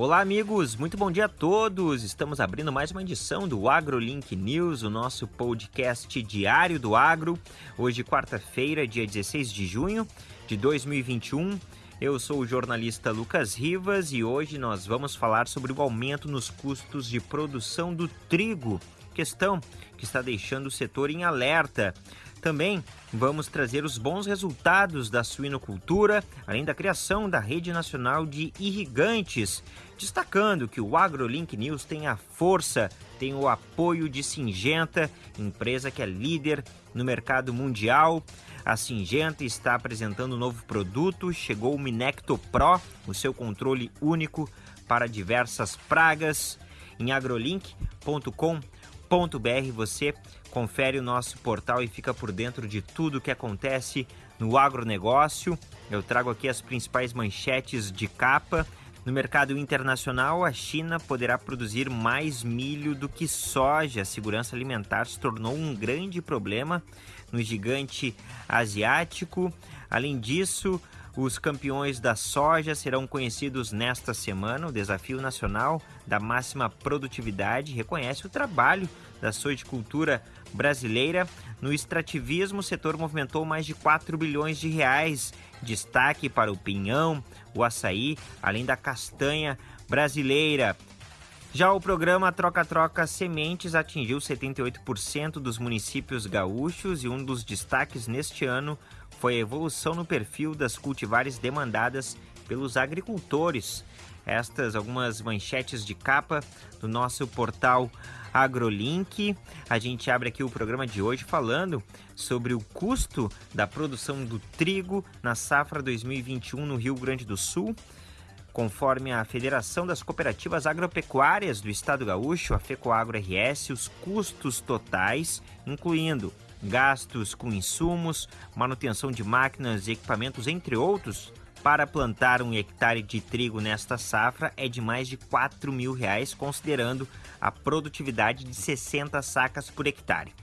Olá, amigos, muito bom dia a todos. Estamos abrindo mais uma edição do AgroLink News, o nosso podcast diário do agro. Hoje, quarta-feira, dia 16 de junho de 2021. Eu sou o jornalista Lucas Rivas e hoje nós vamos falar sobre o aumento nos custos de produção do trigo, questão que está deixando o setor em alerta. Também vamos trazer os bons resultados da suinocultura, além da criação da Rede Nacional de Irrigantes, destacando que o AgroLink News tem a força, tem o apoio de Singenta, empresa que é líder no mercado mundial. A Singenta está apresentando um novo produto, chegou o Minecto Pro, o seu controle único para diversas pragas. Em agrolink.com.br você confere o nosso portal e fica por dentro de tudo o que acontece no agronegócio. Eu trago aqui as principais manchetes de capa. No mercado internacional, a China poderá produzir mais milho do que soja. A segurança alimentar se tornou um grande problema no gigante asiático. Além disso, os campeões da soja serão conhecidos nesta semana. O Desafio Nacional da Máxima Produtividade reconhece o trabalho da sojicultura brasileira. No extrativismo, o setor movimentou mais de 4 bilhões de reais. Destaque para o pinhão, o açaí, além da castanha brasileira. Já o programa Troca-Troca Sementes atingiu 78% dos municípios gaúchos e um dos destaques neste ano foi a evolução no perfil das cultivares demandadas pelos agricultores. Estas algumas manchetes de capa do nosso portal AgroLink. A gente abre aqui o programa de hoje falando sobre o custo da produção do trigo na safra 2021 no Rio Grande do Sul. Conforme a Federação das Cooperativas Agropecuárias do Estado Gaúcho, a FECOAGro RS, os custos totais, incluindo gastos com insumos, manutenção de máquinas e equipamentos, entre outros, para plantar um hectare de trigo nesta safra é de mais de 4 mil reais, considerando a produtividade de 60 sacas por hectare.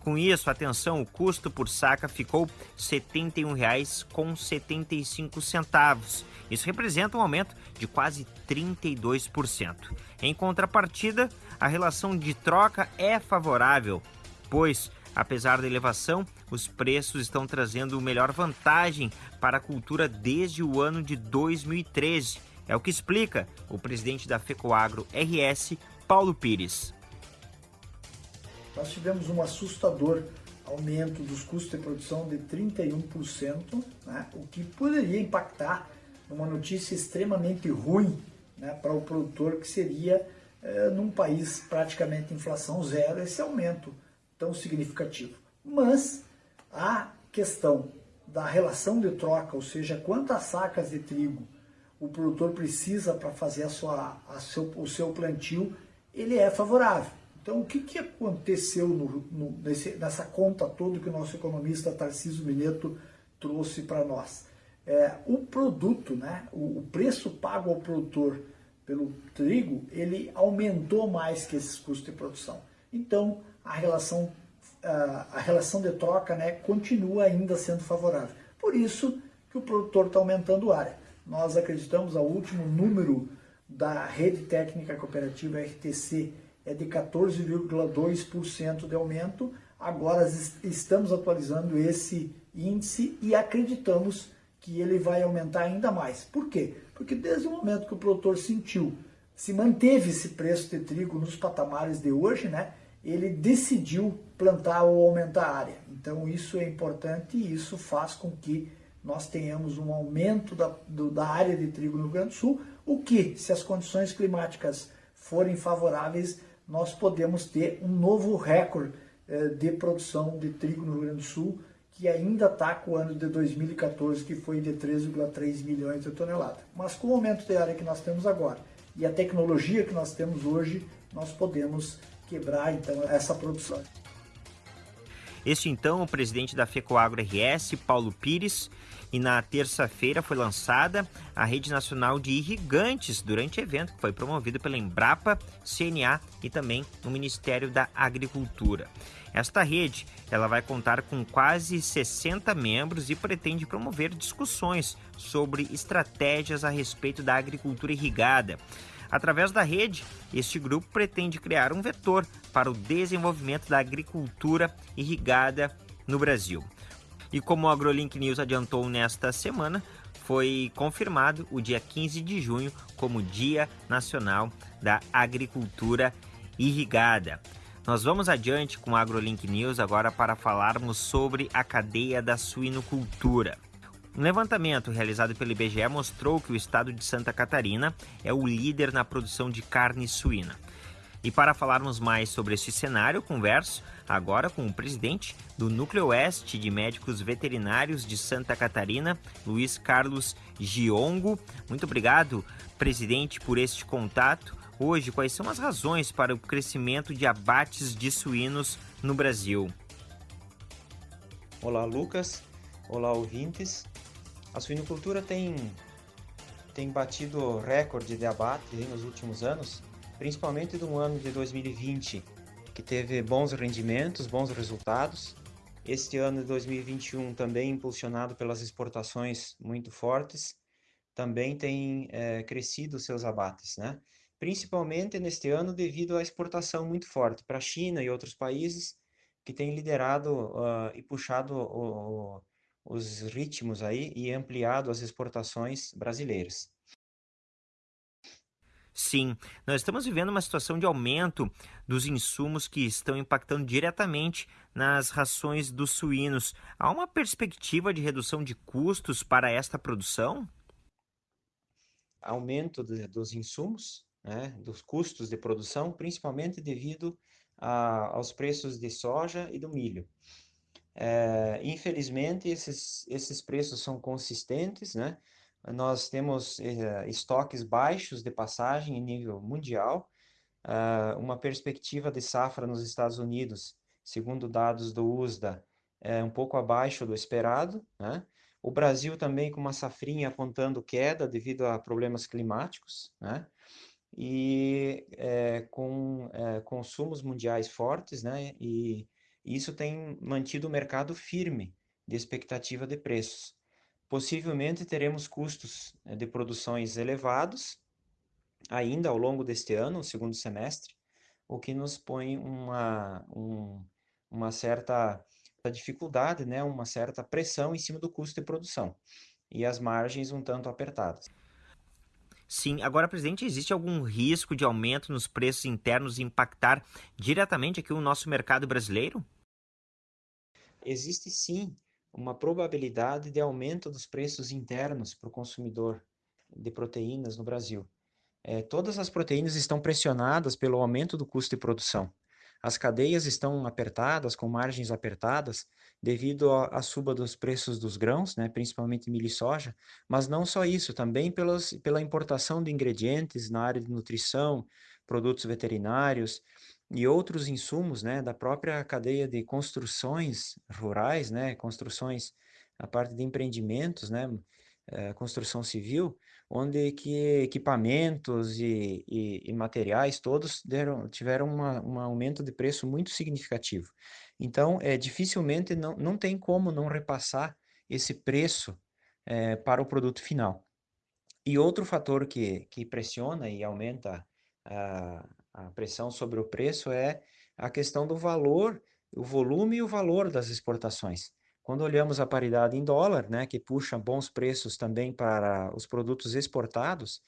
Com isso, atenção, o custo por saca ficou R$ 71,75. Isso representa um aumento de quase 32%. Em contrapartida, a relação de troca é favorável, pois Apesar da elevação, os preços estão trazendo melhor vantagem para a cultura desde o ano de 2013. É o que explica o presidente da FECOAGRO RS, Paulo Pires. Nós tivemos um assustador aumento dos custos de produção de 31%, né, o que poderia impactar numa notícia extremamente ruim né, para o produtor, que seria, é, num país praticamente inflação zero, esse aumento tão significativo. Mas a questão da relação de troca, ou seja, quantas sacas de trigo o produtor precisa para fazer a sua, a seu, o seu plantio, ele é favorável. Então, o que, que aconteceu no, no, nesse, nessa conta toda que o nosso economista Tarcísio Mineto trouxe para nós? É, o produto, né, o, o preço pago ao produtor pelo trigo, ele aumentou mais que esses custos de produção. Então, a relação, a relação de troca né, continua ainda sendo favorável. Por isso que o produtor está aumentando área. Nós acreditamos, o último número da Rede Técnica Cooperativa RTC é de 14,2% de aumento. Agora estamos atualizando esse índice e acreditamos que ele vai aumentar ainda mais. Por quê? Porque desde o momento que o produtor sentiu, se manteve esse preço de trigo nos patamares de hoje, né, ele decidiu plantar ou aumentar a área. Então isso é importante e isso faz com que nós tenhamos um aumento da, do, da área de trigo no Rio Grande do Sul, o que, se as condições climáticas forem favoráveis, nós podemos ter um novo recorde eh, de produção de trigo no Rio Grande do Sul, que ainda está com o ano de 2014, que foi de 3,3 milhões de toneladas. Mas com o aumento de área que nós temos agora e a tecnologia que nós temos hoje, nós podemos quebrar então essa produção. Este então o presidente da FECOAGRO RS, Paulo Pires, e na terça-feira foi lançada a Rede Nacional de Irrigantes durante evento que foi promovido pela Embrapa, CNA e também no Ministério da Agricultura. Esta rede ela vai contar com quase 60 membros e pretende promover discussões sobre estratégias a respeito da agricultura irrigada. Através da rede, este grupo pretende criar um vetor para o desenvolvimento da agricultura irrigada no Brasil. E como o AgroLink News adiantou nesta semana, foi confirmado o dia 15 de junho como Dia Nacional da Agricultura Irrigada. Nós vamos adiante com o AgroLink News agora para falarmos sobre a cadeia da suinocultura. Um levantamento realizado pelo IBGE mostrou que o estado de Santa Catarina é o líder na produção de carne suína. E para falarmos mais sobre esse cenário, converso agora com o presidente do Núcleo Oeste de Médicos Veterinários de Santa Catarina, Luiz Carlos Giongo. Muito obrigado, presidente, por este contato. Hoje, quais são as razões para o crescimento de abates de suínos no Brasil? Olá, Lucas. Olá, ouvintes. A suinocultura tem, tem batido recorde de abate nos últimos anos, principalmente no ano de 2020, que teve bons rendimentos, bons resultados. Este ano de 2021 também impulsionado pelas exportações muito fortes, também tem é, crescido seus abates, né? Principalmente neste ano devido à exportação muito forte para a China e outros países que têm liderado uh, e puxado o, os ritmos aí e ampliado as exportações brasileiras. Sim, nós estamos vivendo uma situação de aumento dos insumos que estão impactando diretamente nas rações dos suínos. Há uma perspectiva de redução de custos para esta produção? Aumento de, dos insumos, né, dos custos de produção, principalmente devido a, aos preços de soja e do milho. É, infelizmente, esses, esses preços são consistentes, né? Nós temos é, estoques baixos de passagem em nível mundial, é, uma perspectiva de safra nos Estados Unidos, segundo dados do USDA, é um pouco abaixo do esperado, né? O Brasil também com uma safrinha apontando queda devido a problemas climáticos, né? E com consumos mundiais fortes, né? E isso tem mantido o mercado firme de expectativa de preços. Possivelmente teremos custos eh, de produções elevados ainda ao longo deste ano, segundo semestre, o que nos põe uma, um, uma certa dificuldade, né, uma certa pressão em cima do custo de produção e as margens um tanto apertadas. Sim, agora, presidente, existe algum risco de aumento nos preços internos impactar diretamente aqui o nosso mercado brasileiro? Existe sim uma probabilidade de aumento dos preços internos para o consumidor de proteínas no Brasil. É, todas as proteínas estão pressionadas pelo aumento do custo de produção. As cadeias estão apertadas, com margens apertadas, devido à suba dos preços dos grãos, né, principalmente milho e soja, mas não só isso, também pelos, pela importação de ingredientes na área de nutrição, produtos veterinários, e outros insumos, né, da própria cadeia de construções rurais, né, construções, a parte de empreendimentos, né, é, construção civil, onde que equipamentos e, e, e materiais todos deram, tiveram uma, um aumento de preço muito significativo. Então, é, dificilmente não, não tem como não repassar esse preço é, para o produto final. E outro fator que, que pressiona e aumenta a, a pressão sobre o preço é a questão do valor, o volume e o valor das exportações. Quando olhamos a paridade em dólar, né, que puxa bons preços também para os produtos exportados,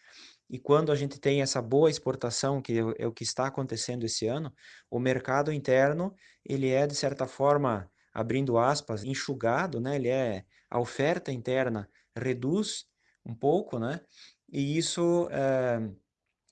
e quando a gente tem essa boa exportação, que é o que está acontecendo esse ano, o mercado interno, ele é, de certa forma, abrindo aspas, enxugado, né? Ele é, a oferta interna reduz um pouco, né? E isso é,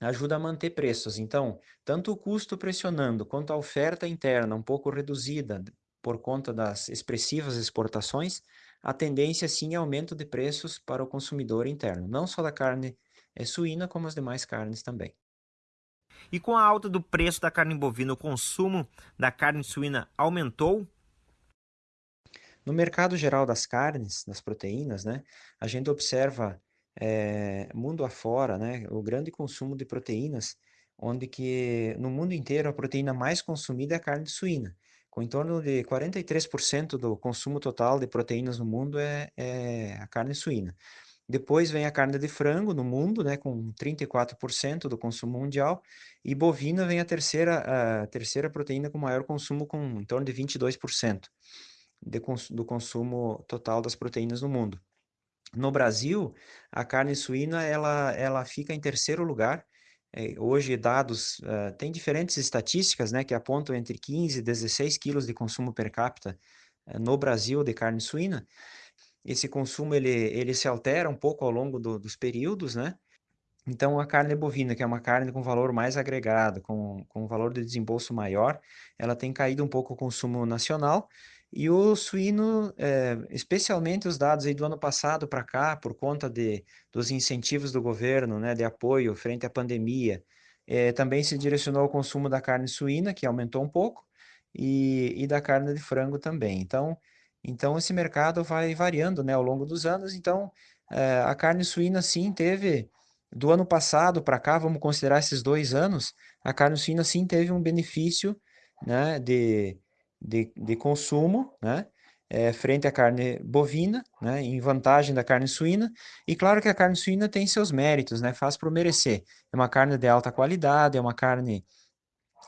ajuda a manter preços. Então, tanto o custo pressionando quanto a oferta interna um pouco reduzida por conta das expressivas exportações, a tendência sim é aumento de preços para o consumidor interno, não só da carne é, suína, como as demais carnes também. E com a alta do preço da carne bovina, o consumo da carne suína aumentou? No mercado geral das carnes, das proteínas, né, a gente observa é, mundo afora, né, o grande consumo de proteínas, onde que no mundo inteiro a proteína mais consumida é a carne suína, com em torno de 43% do consumo total de proteínas no mundo é, é a carne suína. Depois vem a carne de frango no mundo, né, com 34% do consumo mundial, e bovina vem a terceira, a terceira proteína com maior consumo, com em torno de 22% de do consumo total das proteínas no mundo. No Brasil, a carne suína ela, ela fica em terceiro lugar. É, hoje, dados, uh, tem diferentes estatísticas né, que apontam entre 15 e 16 quilos de consumo per capita uh, no Brasil de carne suína, esse consumo ele, ele se altera um pouco ao longo do, dos períodos, né? Então, a carne bovina, que é uma carne com valor mais agregado, com, com valor de desembolso maior, ela tem caído um pouco o consumo nacional. E o suíno, é, especialmente os dados aí do ano passado para cá, por conta de, dos incentivos do governo, né, de apoio frente à pandemia, é, também se direcionou ao consumo da carne suína, que aumentou um pouco, e, e da carne de frango também. Então, então, esse mercado vai variando né, ao longo dos anos. Então, é, a carne suína, sim, teve, do ano passado para cá, vamos considerar esses dois anos, a carne suína, sim, teve um benefício né, de, de, de consumo, né, é, frente à carne bovina, né, em vantagem da carne suína. E claro que a carne suína tem seus méritos, né, faz por merecer. É uma carne de alta qualidade, é uma carne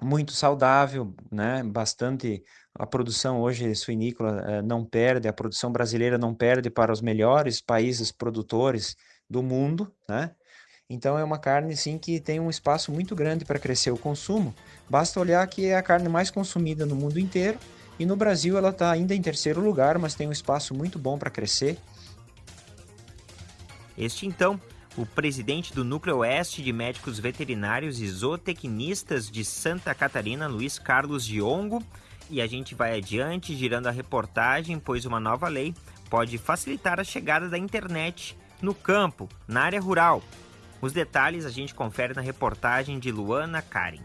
muito saudável, né? Bastante a produção hoje suinícola eh, não perde, a produção brasileira não perde para os melhores países produtores do mundo, né? Então é uma carne sim que tem um espaço muito grande para crescer o consumo. Basta olhar que é a carne mais consumida no mundo inteiro e no Brasil ela está ainda em terceiro lugar, mas tem um espaço muito bom para crescer. Este então o presidente do Núcleo Oeste de Médicos Veterinários e Zootecnistas de Santa Catarina, Luiz Carlos Diongo. E a gente vai adiante girando a reportagem, pois uma nova lei pode facilitar a chegada da internet no campo, na área rural. Os detalhes a gente confere na reportagem de Luana Karen.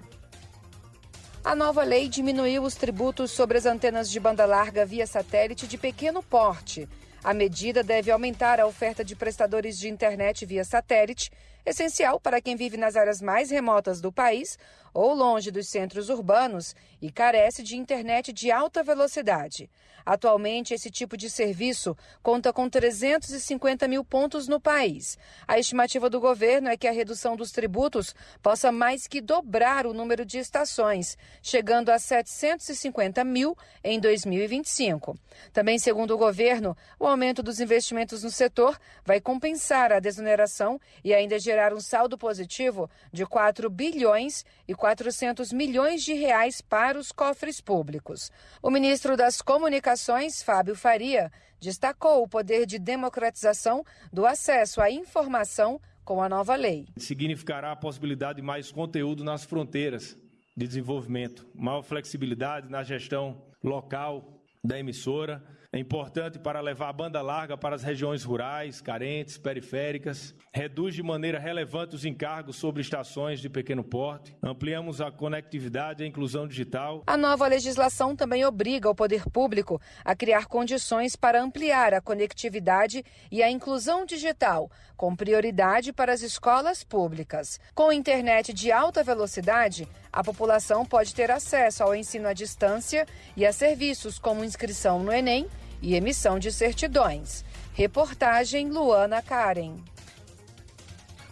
A nova lei diminuiu os tributos sobre as antenas de banda larga via satélite de pequeno porte a medida deve aumentar a oferta de prestadores de internet via satélite, essencial para quem vive nas áreas mais remotas do país ou longe dos centros urbanos e carece de internet de alta velocidade. Atualmente, esse tipo de serviço conta com 350 mil pontos no país. A estimativa do governo é que a redução dos tributos possa mais que dobrar o número de estações, chegando a 750 mil em 2025. Também, segundo o governo, o aumento dos investimentos no setor vai compensar a desoneração e ainda gerar um saldo positivo de 4 bilhões e 400 milhões de reais para os cofres públicos. O ministro das Comunicações, Fábio Faria, destacou o poder de democratização do acesso à informação com a nova lei. Significará a possibilidade de mais conteúdo nas fronteiras de desenvolvimento, maior flexibilidade na gestão local da emissora é importante para levar a banda larga para as regiões rurais, carentes, periféricas. Reduz de maneira relevante os encargos sobre estações de pequeno porte. Ampliamos a conectividade e a inclusão digital. A nova legislação também obriga o poder público a criar condições para ampliar a conectividade e a inclusão digital, com prioridade para as escolas públicas. Com internet de alta velocidade, a população pode ter acesso ao ensino à distância e a serviços como inscrição no Enem e emissão de certidões. Reportagem Luana Karen.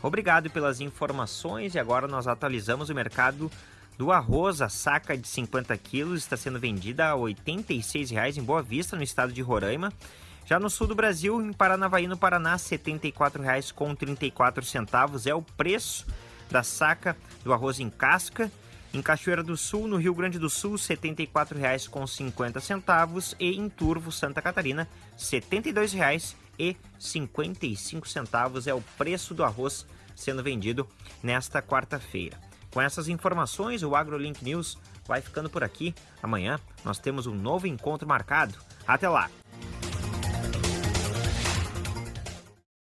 Obrigado pelas informações e agora nós atualizamos o mercado do arroz. A saca de 50 quilos está sendo vendida a R$ 86,00 em Boa Vista, no estado de Roraima. Já no sul do Brasil, em Paranavaí, no Paraná, R$ 74,34 é o preço da saca do arroz em casca. Em Cachoeira do Sul, no Rio Grande do Sul, R$ 74,50 e em Turvo, Santa Catarina, R$ 72,55 é o preço do arroz sendo vendido nesta quarta-feira. Com essas informações, o AgroLink News vai ficando por aqui. Amanhã nós temos um novo encontro marcado. Até lá!